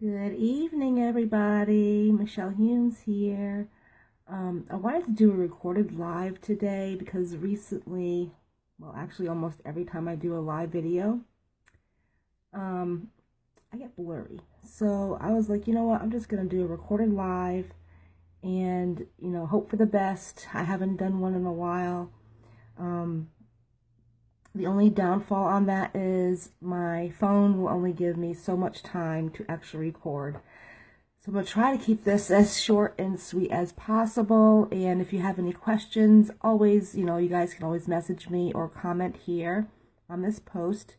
Good evening, everybody. Michelle Humes here. Um, I wanted to do a recorded live today because recently, well, actually, almost every time I do a live video, um, I get blurry. So I was like, you know what? I'm just going to do a recorded live and, you know, hope for the best. I haven't done one in a while. Um, the only downfall on that is my phone will only give me so much time to actually record. So I'm going to try to keep this as short and sweet as possible. And if you have any questions, always, you know, you guys can always message me or comment here on this post.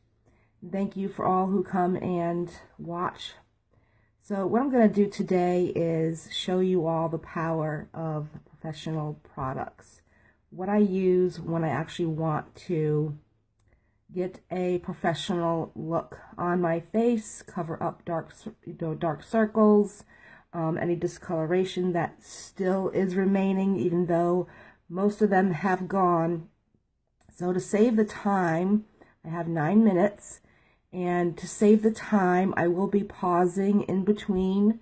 Thank you for all who come and watch. So what I'm going to do today is show you all the power of professional products. What I use when I actually want to get a professional look on my face, cover up dark, you know, dark circles, um, any discoloration that still is remaining, even though most of them have gone. So to save the time, I have nine minutes, and to save the time, I will be pausing in between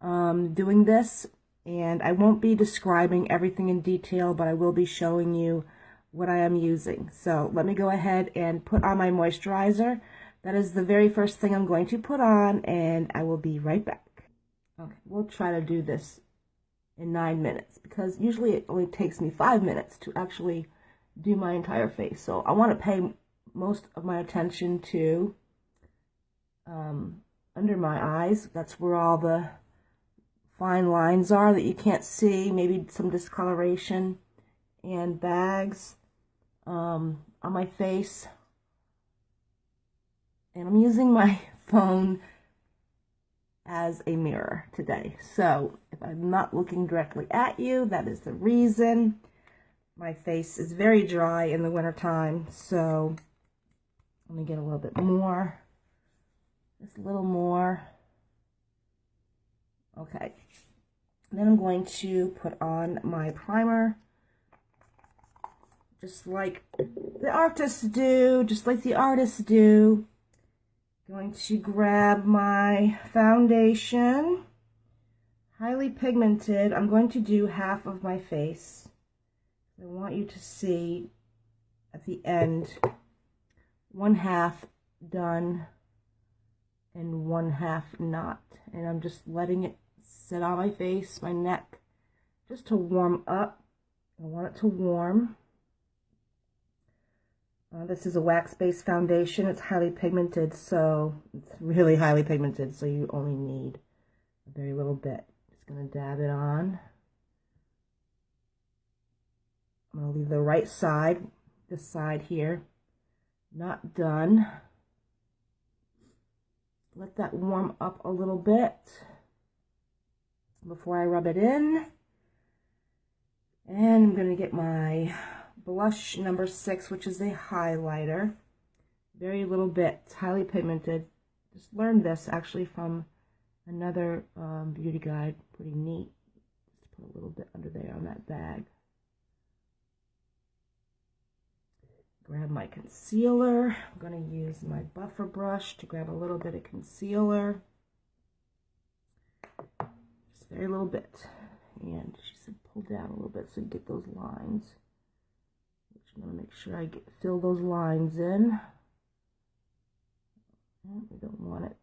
um, doing this, and I won't be describing everything in detail, but I will be showing you what I am using. So let me go ahead and put on my moisturizer. That is the very first thing I'm going to put on and I will be right back. Okay, we'll try to do this in nine minutes because usually it only takes me five minutes to actually do my entire face. So I want to pay most of my attention to um, under my eyes. That's where all the fine lines are that you can't see, maybe some discoloration and bags um, on my face. And I'm using my phone as a mirror today. So if I'm not looking directly at you, that is the reason. My face is very dry in the wintertime, so let me get a little bit more. Just a little more. Okay. Then I'm going to put on my primer just like the artists do, just like the artists do. Going to grab my foundation, highly pigmented. I'm going to do half of my face. I want you to see at the end, one half done and one half not. And I'm just letting it sit on my face, my neck, just to warm up. I want it to warm. Uh, this is a wax-based foundation. It's highly pigmented, so it's really highly pigmented, so you only need a very little bit. Just going to dab it on. I'm going to leave the right side, this side here, not done. Let that warm up a little bit before I rub it in. And I'm going to get my blush number six, which is a highlighter. Very little bit, it's highly pigmented. Just learned this actually from another um, beauty guide. Pretty neat. Just put a little bit under there on that bag. Grab my concealer. I'm going to use my buffer brush to grab a little bit of concealer. Just very little bit. And she said pull down a little bit so you get those lines. Going to make sure I get, fill those lines in. We don't want it.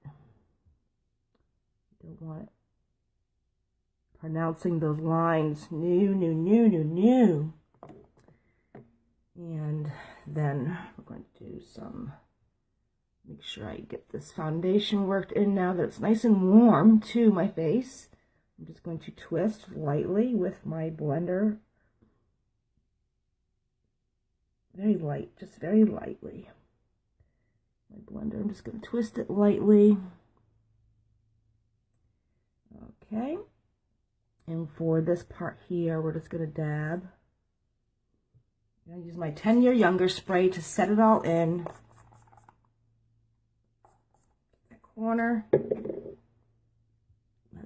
We don't want it. Pronouncing those lines. New, new, new, new, new. And then we're going to do some, make sure I get this foundation worked in now that it's nice and warm to my face. I'm just going to twist lightly with my blender very light, just very lightly. My blender, I'm just going to twist it lightly. Okay. And for this part here, we're just going to dab. I'm going to use my 10 year younger spray to set it all in. That corner. Let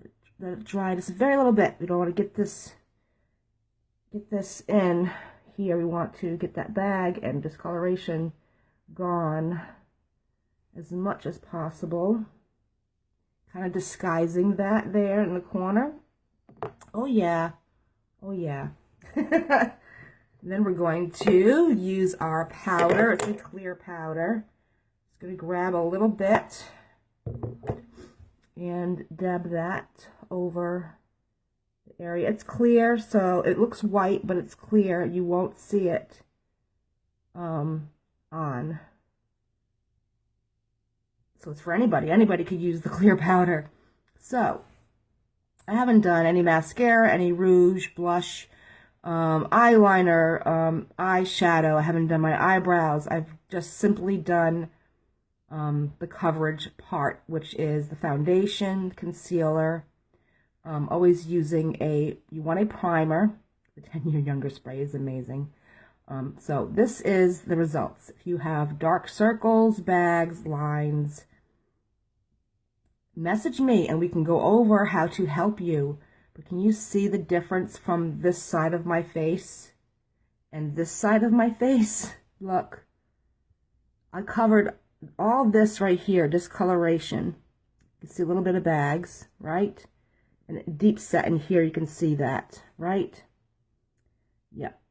it, let it dry just a very little bit. We don't want to get this get this in here we want to get that bag and discoloration gone as much as possible kind of disguising that there in the corner. Oh yeah, oh yeah. then we're going to use our powder. It's a clear powder. Just going to grab a little bit and dab that over area. It's clear, so it looks white, but it's clear. You won't see it um, on. So it's for anybody. Anybody could use the clear powder. So, I haven't done any mascara, any rouge, blush, um, eyeliner, um, eyeshadow. I haven't done my eyebrows. I've just simply done um, the coverage part, which is the foundation, concealer. Um, always using a, you want a primer. The 10 year younger spray is amazing. Um, so this is the results. If you have dark circles, bags, lines, message me and we can go over how to help you. But can you see the difference from this side of my face and this side of my face? Look, I covered all this right here, discoloration. You can see a little bit of bags, right? And deep set in here, you can see that, right? Yep.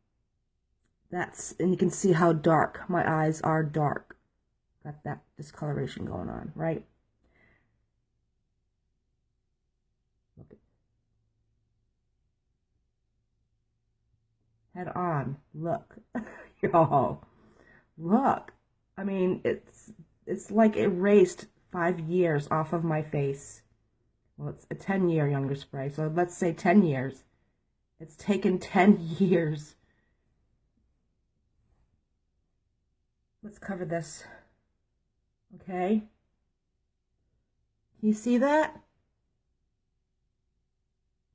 That's, and you can see how dark my eyes are dark. Got that discoloration going on, right? Head on. Look. Y'all. Look. I mean, it's it's like erased five years off of my face. Well, it's a 10 year younger spray, so let's say 10 years. It's taken 10 years Let's cover this. Okay. You see that?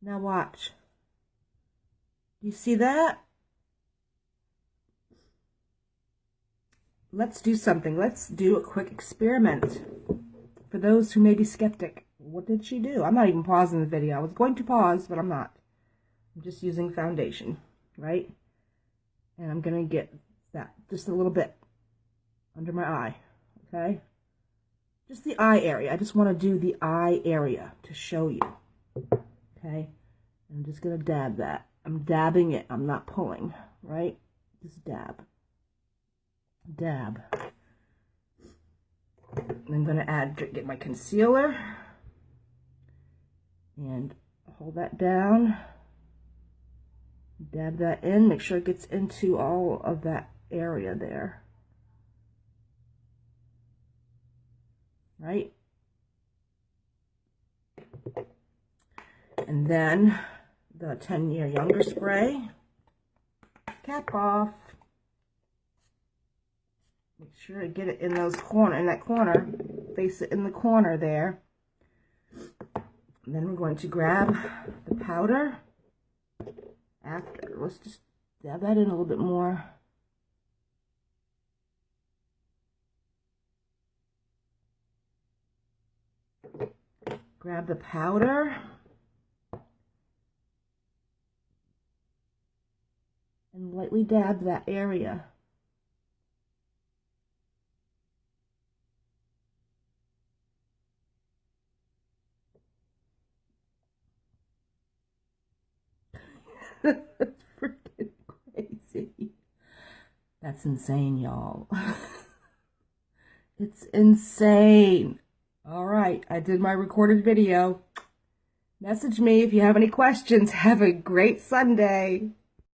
Now watch. You see that? Let's do something. Let's do a quick experiment. For those who may be skeptic, what did she do? I'm not even pausing the video. I was going to pause, but I'm not. I'm just using foundation, right? And I'm going to get that just a little bit under my eye, okay? Just the eye area. I just want to do the eye area to show you, okay? I'm just going to dab that. I'm dabbing it. I'm not pulling, right? Just dab. Dab. I'm going to add, get my concealer and hold that down. Dab that in. Make sure it gets into all of that area there. right? And then the 10 year younger spray, cap off. Make sure to get it in those corner, in that corner, face it in the corner there. And then we're going to grab the powder after. Let's just dab that in a little bit more. Grab the powder. And lightly dab that area. That's freaking crazy. That's insane, y'all. it's insane. All right, I did my recorded video. Message me if you have any questions. Have a great Sunday.